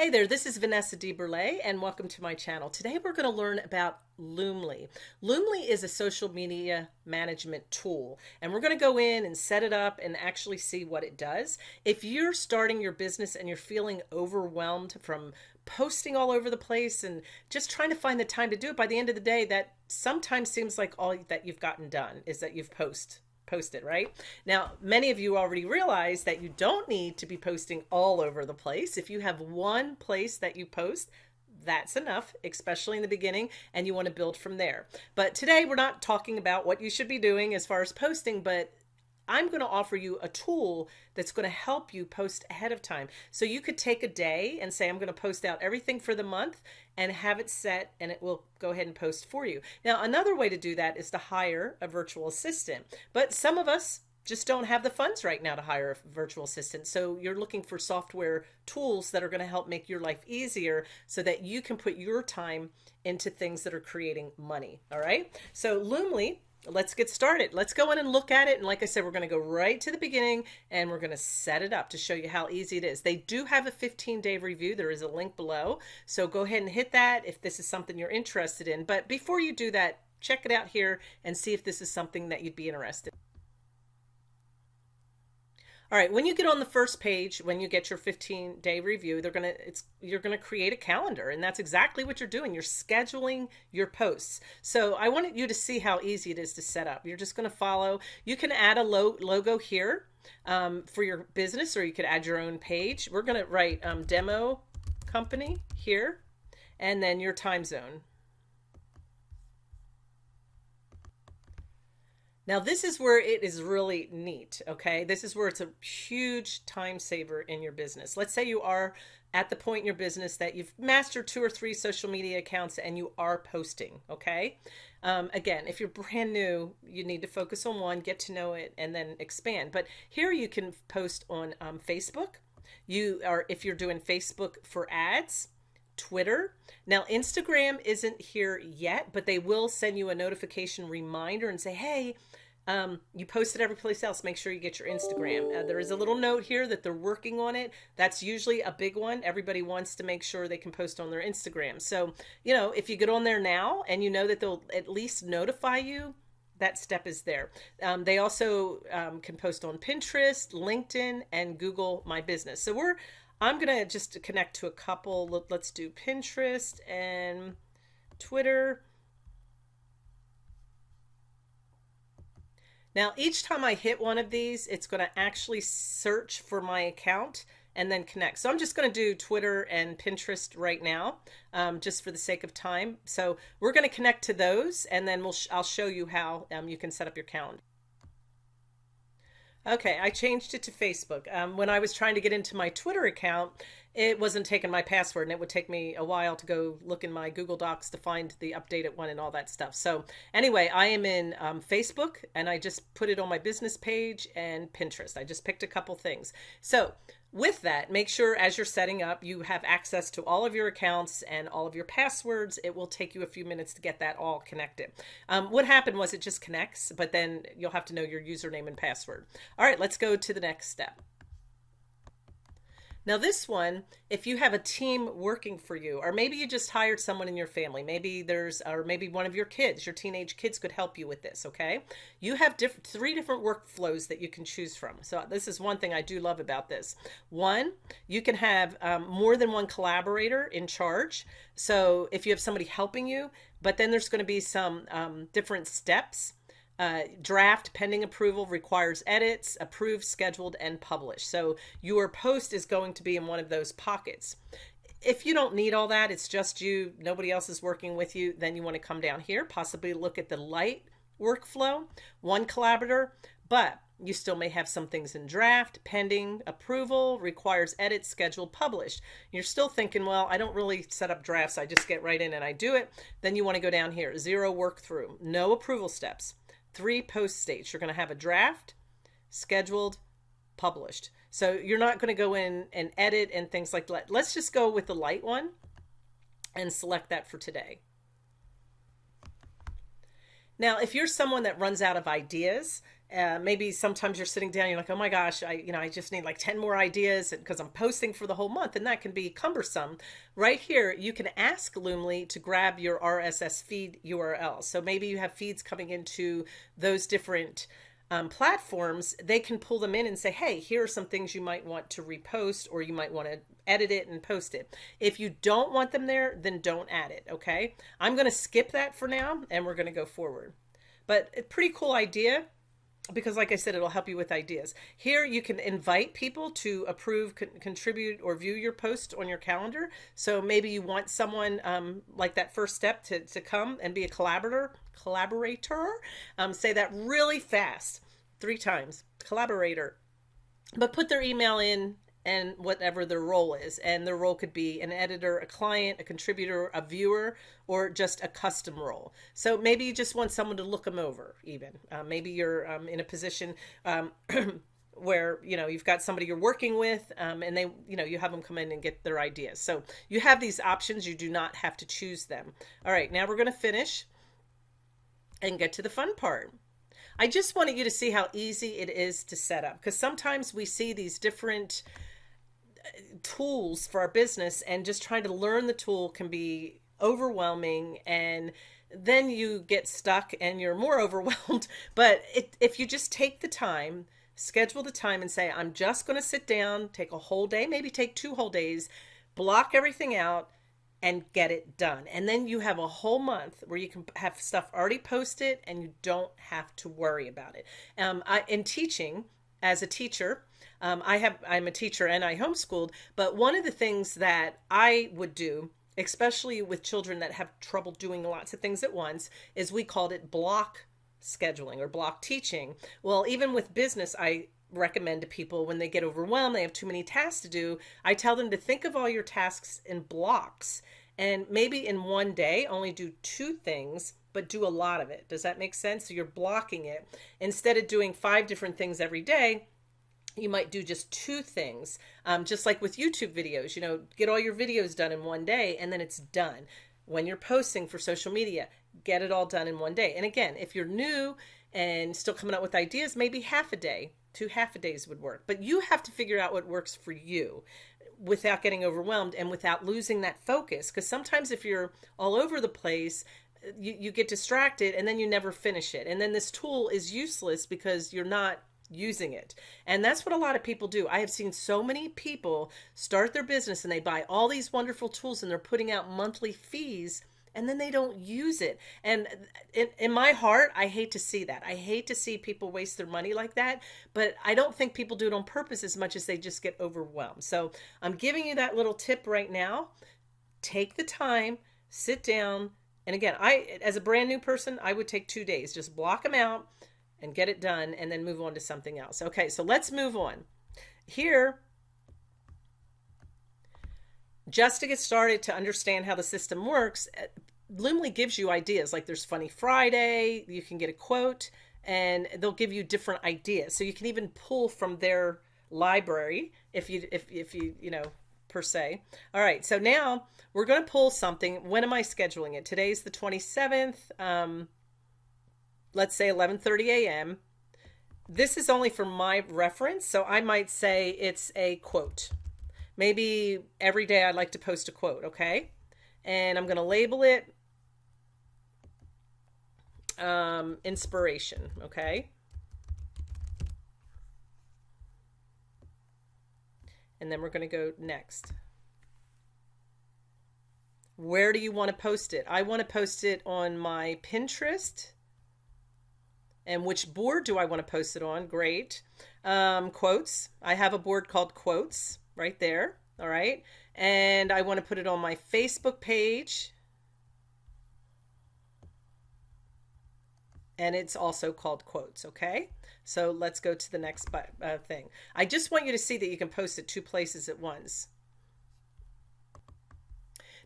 Hey there, this is Vanessa DeBurle and welcome to my channel. Today we're going to learn about Loomly. Loomly is a social media management tool and we're going to go in and set it up and actually see what it does. If you're starting your business and you're feeling overwhelmed from posting all over the place and just trying to find the time to do it, by the end of the day, that sometimes seems like all that you've gotten done is that you've posted posted, right? Now, many of you already realize that you don't need to be posting all over the place. If you have one place that you post, that's enough, especially in the beginning, and you want to build from there. But today we're not talking about what you should be doing as far as posting, but I'm going to offer you a tool that's going to help you post ahead of time. So you could take a day and say, I'm going to post out everything for the month and have it set and it will go ahead and post for you. Now, another way to do that is to hire a virtual assistant. But some of us just don't have the funds right now to hire a virtual assistant. So you're looking for software tools that are going to help make your life easier so that you can put your time into things that are creating money. All right. So Loomly let's get started. Let's go in and look at it. And like I said, we're going to go right to the beginning and we're going to set it up to show you how easy it is. They do have a 15 day review. There is a link below. So go ahead and hit that if this is something you're interested in. But before you do that, check it out here and see if this is something that you'd be interested in. All right, when you get on the first page, when you get your 15 day review, they're gonna it's you're gonna create a calendar, and that's exactly what you're doing. You're scheduling your posts. So I wanted you to see how easy it is to set up. You're just gonna follow. You can add a lo logo here um, for your business, or you could add your own page. We're gonna write um, demo company here, and then your time zone. Now this is where it is really neat, okay? This is where it's a huge time saver in your business. Let's say you are at the point in your business that you've mastered two or three social media accounts and you are posting, okay? Um, again, if you're brand new, you need to focus on one, get to know it, and then expand. But here you can post on um, Facebook. You are, if you're doing Facebook for ads, Twitter. Now, Instagram isn't here yet, but they will send you a notification reminder and say, hey, um, you post it every place else. Make sure you get your Instagram. Uh, there is a little note here that they're working on it. That's usually a big one. Everybody wants to make sure they can post on their Instagram. So, you know, if you get on there now and you know that they'll at least notify you, that step is there. Um, they also um, can post on Pinterest, LinkedIn, and Google My Business. So we're I'm going to just connect to a couple. Let's do Pinterest and Twitter. Now, each time I hit one of these, it's going to actually search for my account and then connect. So I'm just going to do Twitter and Pinterest right now, um, just for the sake of time. So we're going to connect to those, and then we'll sh I'll show you how um, you can set up your calendar. Okay, I changed it to Facebook. Um, when I was trying to get into my Twitter account, it wasn't taking my password and it would take me a while to go look in my Google Docs to find the updated one and all that stuff. So anyway, I am in um, Facebook and I just put it on my business page and Pinterest. I just picked a couple things. So with that, make sure as you're setting up, you have access to all of your accounts and all of your passwords. It will take you a few minutes to get that all connected. Um, what happened was it just connects, but then you'll have to know your username and password. All right, let's go to the next step. Now this one, if you have a team working for you, or maybe you just hired someone in your family, maybe there's, or maybe one of your kids, your teenage kids could help you with this, okay? You have different, three different workflows that you can choose from. So this is one thing I do love about this. One, you can have um, more than one collaborator in charge. So if you have somebody helping you, but then there's going to be some um, different steps uh, draft pending approval requires edits, approved, scheduled, and published. So your post is going to be in one of those pockets. If you don't need all that, it's just you, nobody else is working with you, then you want to come down here, possibly look at the light workflow, one collaborator, but you still may have some things in draft, pending approval, requires edits, scheduled, published. You're still thinking, well, I don't really set up drafts. I just get right in and I do it. Then you want to go down here, zero work through, no approval steps three post states. You're going to have a draft, scheduled, published. So you're not going to go in and edit and things like that. Let's just go with the light one and select that for today. Now, if you're someone that runs out of ideas, uh, maybe sometimes you're sitting down, you're like, oh my gosh, I, you know, I just need like 10 more ideas because I'm posting for the whole month and that can be cumbersome. Right here, you can ask Loomly to grab your RSS feed URL. So maybe you have feeds coming into those different um, platforms, they can pull them in and say, hey, here are some things you might want to repost or you might want to edit it and post it. If you don't want them there, then don't add it, okay? I'm going to skip that for now and we're going to go forward. But a pretty cool idea because like I said, it'll help you with ideas. Here you can invite people to approve, con contribute, or view your post on your calendar. So maybe you want someone um, like that first step to, to come and be a collaborator, collaborator. Um, say that really fast, three times, collaborator. But put their email in and whatever their role is. And their role could be an editor, a client, a contributor, a viewer, or just a custom role. So maybe you just want someone to look them over even. Uh, maybe you're um, in a position um, where, you know, you've got somebody you're working with um, and they, you know, you have them come in and get their ideas. So you have these options. You do not have to choose them. All right, now we're going to finish and get to the fun part. I just wanted you to see how easy it is to set up because sometimes we see these different tools for our business and just trying to learn the tool can be overwhelming and then you get stuck and you're more overwhelmed. But it, if you just take the time, schedule the time and say, I'm just going to sit down, take a whole day, maybe take two whole days, block everything out and get it done. And then you have a whole month where you can have stuff already posted and you don't have to worry about it. Um, I, in teaching, as a teacher, um, I have I'm a teacher and I homeschooled, but one of the things that I would do, especially with children that have trouble doing lots of things at once, is we called it block scheduling or block teaching. Well, even with business, I recommend to people when they get overwhelmed, they have too many tasks to do, I tell them to think of all your tasks in blocks and maybe in one day only do two things but do a lot of it. Does that make sense? So you're blocking it. Instead of doing five different things every day, you might do just two things um, just like with youtube videos you know get all your videos done in one day and then it's done. When you're posting for social media get it all done in one day. And again if you're new and still coming up with ideas maybe half a day two half a days would work. But you have to figure out what works for you without getting overwhelmed and without losing that focus. Because sometimes if you're all over the place you, you get distracted and then you never finish it. And then this tool is useless because you're not using it. And that's what a lot of people do. I have seen so many people start their business and they buy all these wonderful tools and they're putting out monthly fees and then they don't use it. And in, in my heart, I hate to see that. I hate to see people waste their money like that, but I don't think people do it on purpose as much as they just get overwhelmed. So I'm giving you that little tip right now. Take the time, sit down. And again, I, as a brand new person, I would take two days, just block them out and get it done and then move on to something else. Okay, so let's move on. Here, just to get started to understand how the system works, uh, Loomly gives you ideas like there's Funny Friday, you can get a quote, and they'll give you different ideas. So you can even pull from their library if you if if you you know per se. All right, so now we're going to pull something. When am I scheduling it? Today's the 27th. Um, let's say 11:30 a.m. This is only for my reference, so I might say it's a quote. Maybe every day I'd like to post a quote, okay? And I'm going to label it um, inspiration, okay? And then we're going to go next. Where do you want to post it? I want to post it on my Pinterest and which board do I want to post it on? Great. Um, quotes. I have a board called quotes right there. All right. And I want to put it on my Facebook page. And it's also called quotes. Okay. So let's go to the next uh, thing. I just want you to see that you can post it two places at once.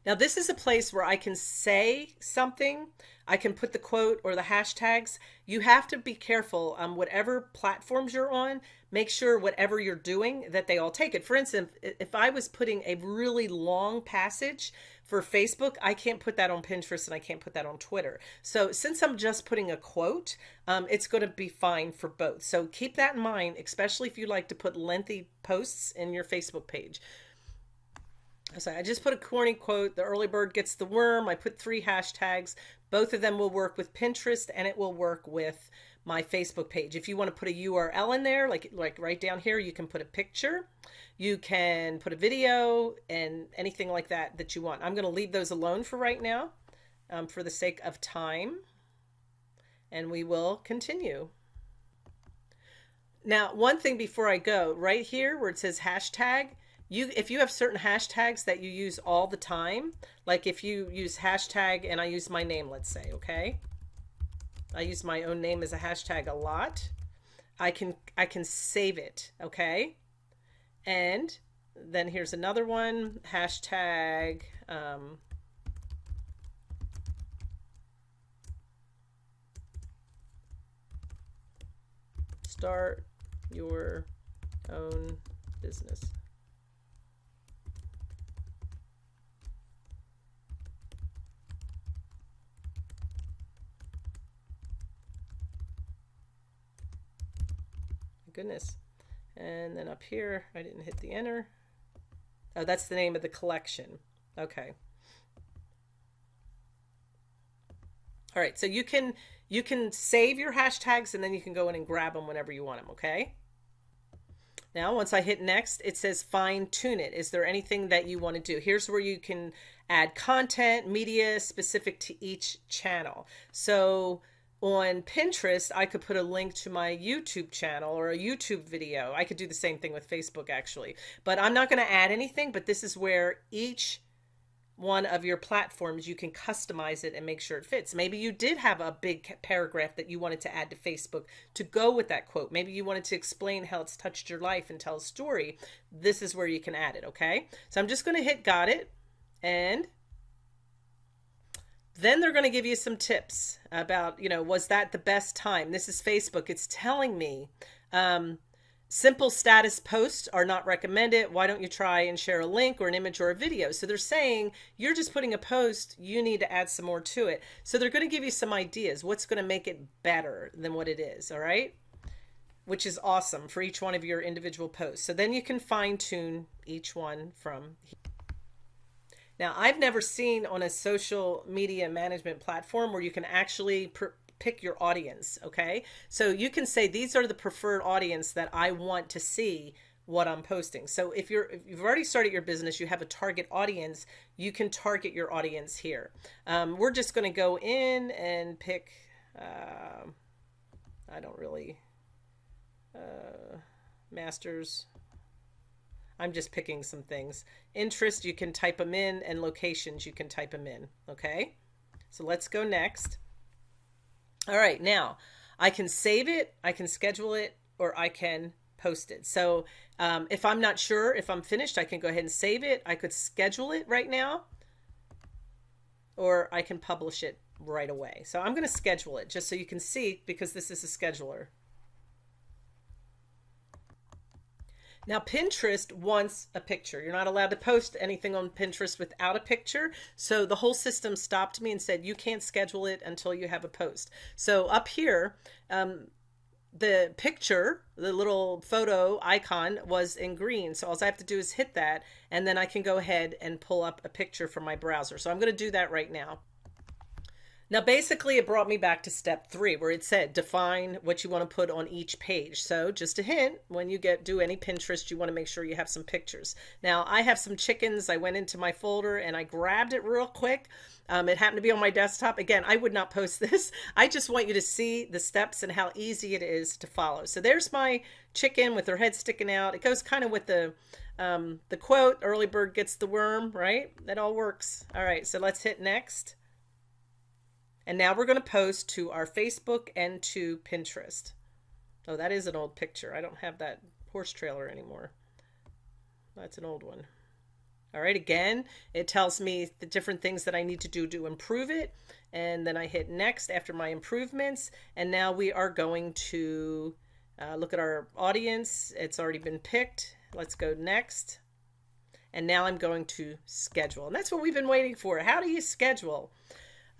Now this is a place where I can say something. I can put the quote or the hashtags. You have to be careful on um, whatever platforms you're on. Make sure whatever you're doing that they all take it. For instance, if I was putting a really long passage for Facebook, I can't put that on Pinterest and I can't put that on Twitter. So since I'm just putting a quote, um, it's going to be fine for both. So keep that in mind, especially if you like to put lengthy posts in your Facebook page. So I just put a corny quote, the early bird gets the worm. I put three hashtags. Both of them will work with Pinterest and it will work with my Facebook page. If you want to put a URL in there, like, like right down here, you can put a picture, you can put a video and anything like that that you want. I'm going to leave those alone for right now um, for the sake of time and we will continue. Now, one thing before I go, right here where it says hashtag, you if you have certain hashtags that you use all the time like if you use hashtag and I use my name let's say okay? I use my own name as a hashtag a lot. I can I can save it okay? And then here's another one hashtag um, start your own business goodness. And then up here, I didn't hit the enter. Oh, that's the name of the collection. Okay. All right, so you can you can save your hashtags and then you can go in and grab them whenever you want them, okay? Now, once I hit next, it says fine tune it. Is there anything that you want to do? Here's where you can add content, media specific to each channel. So on Pinterest, I could put a link to my YouTube channel or a YouTube video. I could do the same thing with Facebook actually, but I'm not going to add anything, but this is where each one of your platforms, you can customize it and make sure it fits. Maybe you did have a big paragraph that you wanted to add to Facebook to go with that quote. Maybe you wanted to explain how it's touched your life and tell a story. This is where you can add it. Okay. So I'm just going to hit got it and then they're going to give you some tips about, you know, was that the best time? This is Facebook. It's telling me um, simple status posts are not recommended. Why don't you try and share a link or an image or a video? So they're saying you're just putting a post, you need to add some more to it. So they're going to give you some ideas. What's going to make it better than what it is? All right. Which is awesome for each one of your individual posts. So then you can fine tune each one from here. Now, I've never seen on a social media management platform where you can actually pick your audience. Okay. So you can say, these are the preferred audience that I want to see what I'm posting. So if you're if you've already started your business, you have a target audience, you can target your audience here. Um, we're just going to go in and pick. Uh, I don't really uh, masters I'm just picking some things. Interest, you can type them in, and locations, you can type them in. Okay, so let's go next. All right, now I can save it, I can schedule it, or I can post it. So um, if I'm not sure if I'm finished, I can go ahead and save it. I could schedule it right now, or I can publish it right away. So I'm going to schedule it just so you can see because this is a scheduler. Now, Pinterest wants a picture. You're not allowed to post anything on Pinterest without a picture. So the whole system stopped me and said, you can't schedule it until you have a post. So up here, um, the picture, the little photo icon was in green. So all I have to do is hit that and then I can go ahead and pull up a picture from my browser. So I'm going to do that right now. Now, basically, it brought me back to step three, where it said define what you want to put on each page. So just a hint, when you get do any Pinterest, you want to make sure you have some pictures. Now, I have some chickens. I went into my folder and I grabbed it real quick. Um, it happened to be on my desktop. Again, I would not post this. I just want you to see the steps and how easy it is to follow. So there's my chicken with her head sticking out. It goes kind of with the um, the quote, early bird gets the worm, right? That all works. All right, so let's hit next. And now we're going to post to our Facebook and to Pinterest. Oh, that is an old picture. I don't have that horse trailer anymore. That's an old one. All right, again, it tells me the different things that I need to do to improve it. And then I hit next after my improvements. And now we are going to uh, look at our audience. It's already been picked. Let's go next. And now I'm going to schedule. And that's what we've been waiting for. How do you schedule?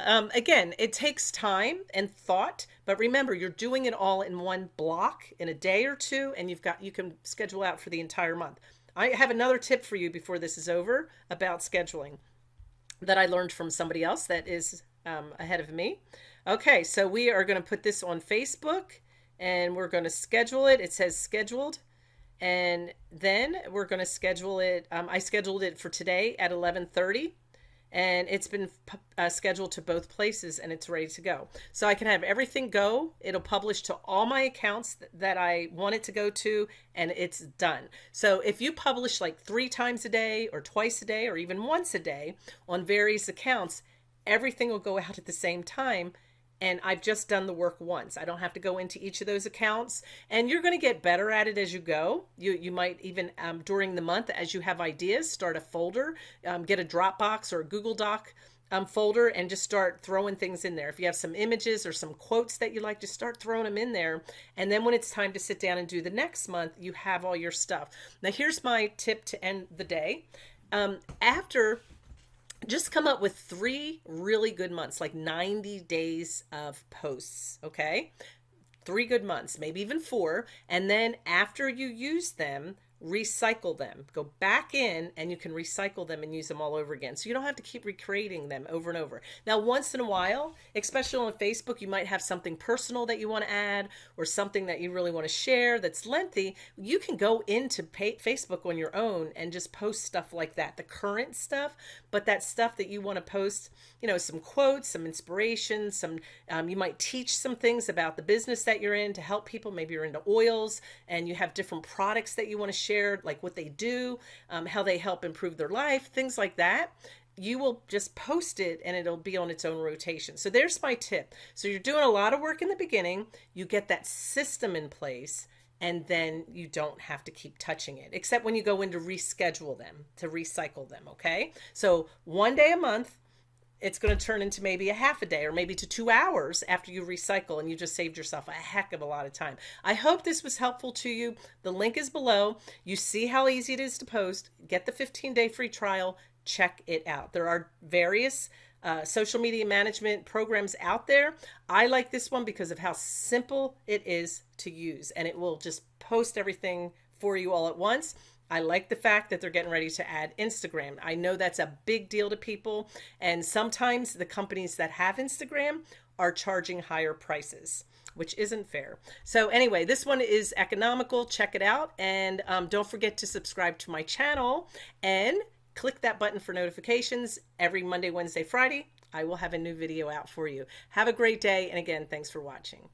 Um, again, it takes time and thought, but remember, you're doing it all in one block in a day or two, and you've got you can schedule out for the entire month. I have another tip for you before this is over about scheduling that I learned from somebody else that is um, ahead of me. Okay, so we are going to put this on Facebook and we're going to schedule it. It says scheduled. And then we're going to schedule it. Um, I scheduled it for today at 1130 and it's been uh, scheduled to both places and it's ready to go. So I can have everything go. It'll publish to all my accounts th that I want it to go to and it's done. So if you publish like three times a day or twice a day or even once a day on various accounts, everything will go out at the same time and I've just done the work once. I don't have to go into each of those accounts and you're going to get better at it as you go. You, you might even um, during the month, as you have ideas, start a folder, um, get a Dropbox or a Google Doc um, folder and just start throwing things in there. If you have some images or some quotes that you like, just start throwing them in there. And then when it's time to sit down and do the next month, you have all your stuff. Now here's my tip to end the day. Um, after just come up with three really good months, like 90 days of posts, okay? Three good months, maybe even four. And then after you use them, recycle them. Go back in and you can recycle them and use them all over again. So you don't have to keep recreating them over and over. Now, once in a while, especially on Facebook, you might have something personal that you want to add or something that you really want to share that's lengthy. You can go into Facebook on your own and just post stuff like that, the current stuff, but that stuff that you want to post, you know, some quotes, some inspiration, some, um, you might teach some things about the business that you're in to help people. Maybe you're into oils and you have different products that you want to share shared, like what they do, um, how they help improve their life, things like that you will just post it and it'll be on its own rotation. So there's my tip. So you're doing a lot of work in the beginning, you get that system in place and then you don't have to keep touching it except when you go in to reschedule them, to recycle them, okay? So one day a month, it's going to turn into maybe a half a day or maybe to two hours after you recycle and you just saved yourself a heck of a lot of time. I hope this was helpful to you. The link is below. You see how easy it is to post. Get the 15 day free trial. Check it out. There are various uh, social media management programs out there. I like this one because of how simple it is to use and it will just post everything for you all at once. I like the fact that they're getting ready to add Instagram. I know that's a big deal to people. And sometimes the companies that have Instagram are charging higher prices which isn't fair. So anyway, this one is economical. Check it out. And um, don't forget to subscribe to my channel and click that button for notifications every Monday, Wednesday, Friday. I will have a new video out for you. Have a great day. And again, thanks for watching.